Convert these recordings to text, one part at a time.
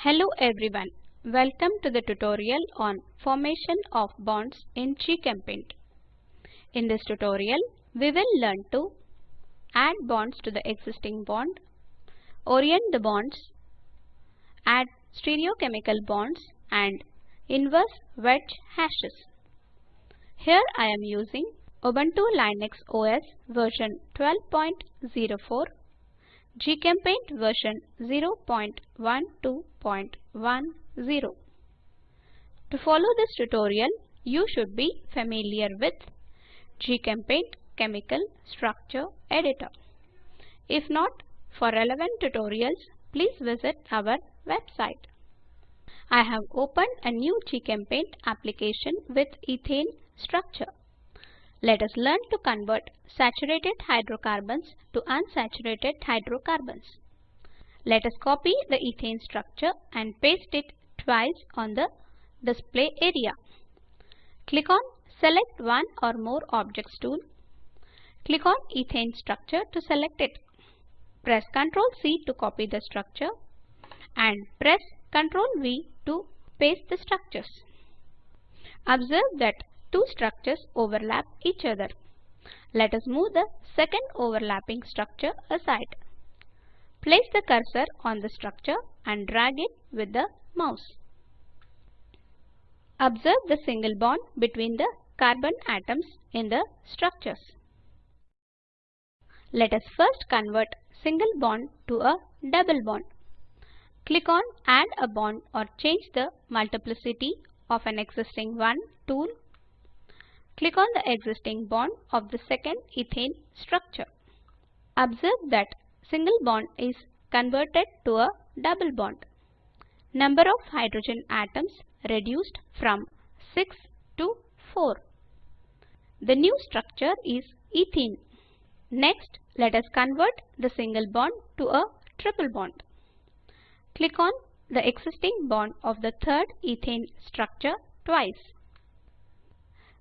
Hello everyone. Welcome to the tutorial on formation of bonds in GChemPaint. In this tutorial, we will learn to add bonds to the existing bond, orient the bonds, add stereochemical bonds and inverse wedge hashes. Here I am using Ubuntu Linux OS version 12.04 GChemPaint version 0.12.10. To follow this tutorial, you should be familiar with GChemPaint Chemical Structure Editor. If not, for relevant tutorials, please visit our website. I have opened a new GChemPaint application with ethane structure. Let us learn to convert saturated hydrocarbons to unsaturated hydrocarbons. Let us copy the ethane structure and paste it twice on the display area. Click on Select one or more objects tool. Click on ethane structure to select it. Press Ctrl C to copy the structure and press Ctrl V to paste the structures. Observe that two structures overlap each other. Let us move the second overlapping structure aside. Place the cursor on the structure and drag it with the mouse. Observe the single bond between the carbon atoms in the structures. Let us first convert single bond to a double bond. Click on Add a bond or change the multiplicity of an existing one tool Click on the existing bond of the second ethane structure. Observe that single bond is converted to a double bond. Number of hydrogen atoms reduced from 6 to 4. The new structure is ethene. Next, let us convert the single bond to a triple bond. Click on the existing bond of the third ethane structure twice.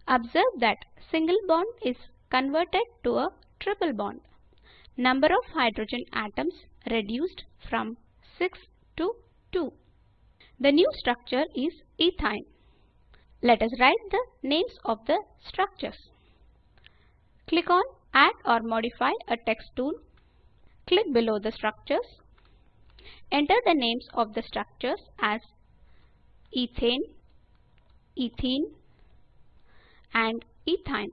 Observe that single bond is converted to a triple bond. Number of hydrogen atoms reduced from 6 to 2. The new structure is ethyne. Let us write the names of the structures. Click on Add or modify a text tool. Click below the structures. Enter the names of the structures as ethane, ethene, and ethyne.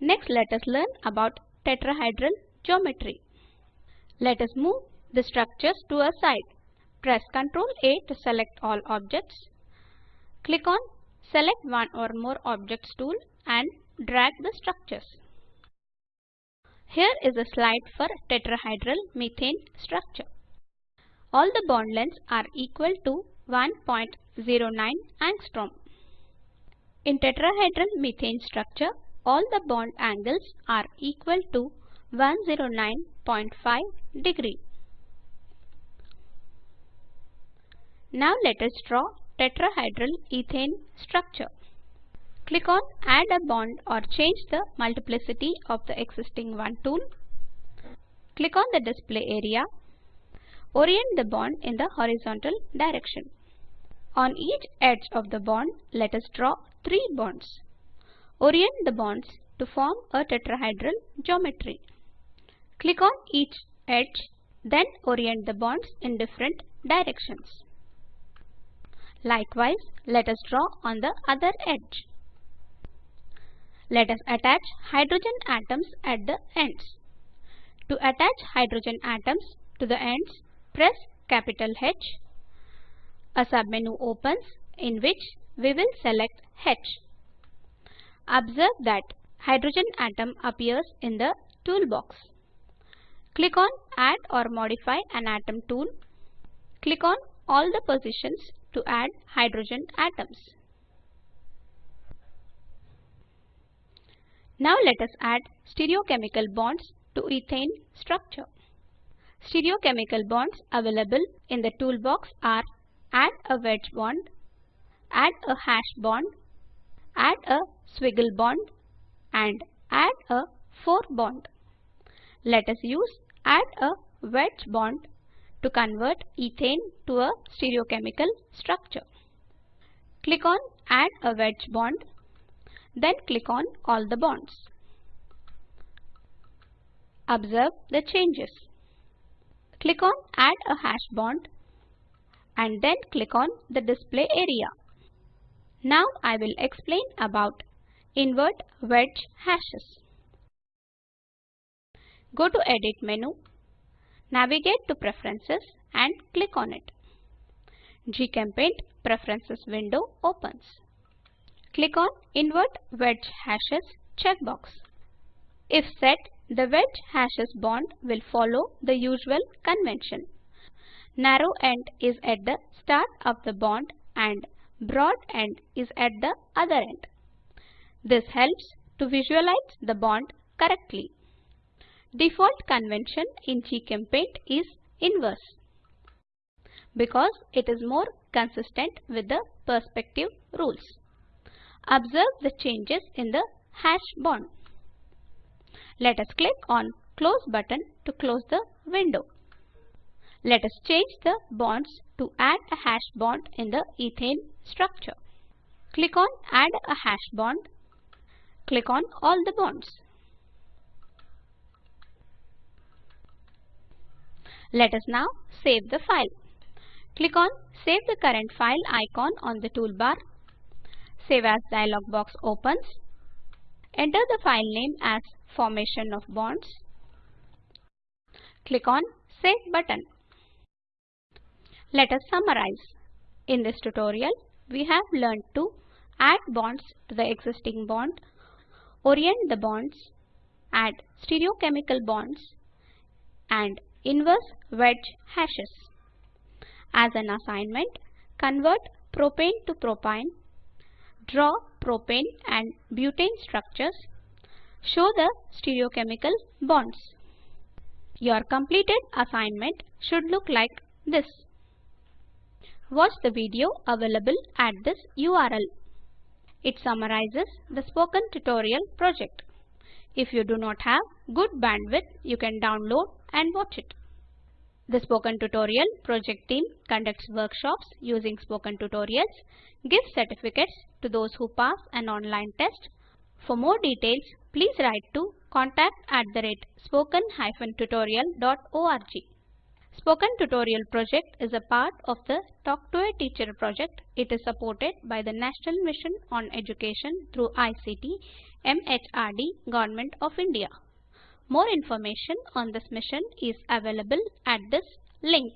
Next let us learn about tetrahedral geometry. Let us move the structures to a side. Press Ctrl A to select all objects. Click on Select one or more objects tool and drag the structures. Here is a slide for tetrahedral methane structure. All the bond lengths are equal to 1.09 angstrom. In tetrahedral methane structure, all the bond angles are equal to 109.5 degree. Now let us draw tetrahedral ethane structure. Click on Add a bond or change the multiplicity of the existing one tool. Click on the display area. Orient the bond in the horizontal direction. On each edge of the bond, let us draw three bonds. Orient the bonds to form a tetrahedral geometry. Click on each edge, then orient the bonds in different directions. Likewise, let us draw on the other edge. Let us attach hydrogen atoms at the ends. To attach hydrogen atoms to the ends, press capital H a submenu opens in which we will select H. Observe that hydrogen atom appears in the toolbox. Click on Add or Modify an Atom tool. Click on all the positions to add hydrogen atoms. Now let us add stereochemical bonds to ethane structure. Stereochemical bonds available in the toolbox are add a wedge bond, add a hash bond, add a squiggle bond and add a 4 bond. Let us use add a wedge bond to convert ethane to a stereochemical structure. Click on Add a wedge bond, then click on all the bonds. Observe the changes. Click on Add a hash bond and then click on the display area. Now I will explain about invert wedge hashes. Go to Edit menu, navigate to Preferences and click on it. GChemPaint Preferences window opens. Click on Invert Wedge Hashes checkbox. If set, the wedge hashes bond will follow the usual convention. Narrow end is at the start of the bond and broad end is at the other end. This helps to visualize the bond correctly. Default convention in GChemPaint is inverse because it is more consistent with the perspective rules. Observe the changes in the hash bond. Let us click on Close button to close the window. Let us change the bonds to add a hash bond in the ethane structure. Click on Add a hash bond. Click on all the bonds. Let us now save the file. Click on Save the current file icon on the toolbar. Save as dialog box opens. Enter the file name as Formation of Bonds. Click on Save button. Let us summarize. In this tutorial, we have learned to add bonds to the existing bond, orient the bonds, add stereochemical bonds, and inverse wedge hashes. As an assignment, convert propane to propyne, draw propane and butane structures, show the stereochemical bonds. Your completed assignment should look like this. Watch the video available at this URL. It summarizes the spoken tutorial project. If you do not have good bandwidth, you can download and watch it. The Spoken Tutorial project team conducts workshops using Spoken Tutorials, gives certificates to those who pass an online test. For more details, please write to contact at the rate spoken-tutorial.org. Spoken Tutorial project is a part of the Talk to a Teacher project. It is supported by the National Mission on Education through ICT, MHRD, Government of India. More information on this mission is available at this link.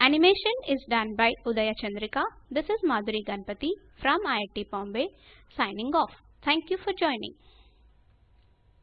Animation is done by Udaya Chandrika. This is Madhuri Ganpati from IIT Bombay signing off. Thank you for joining.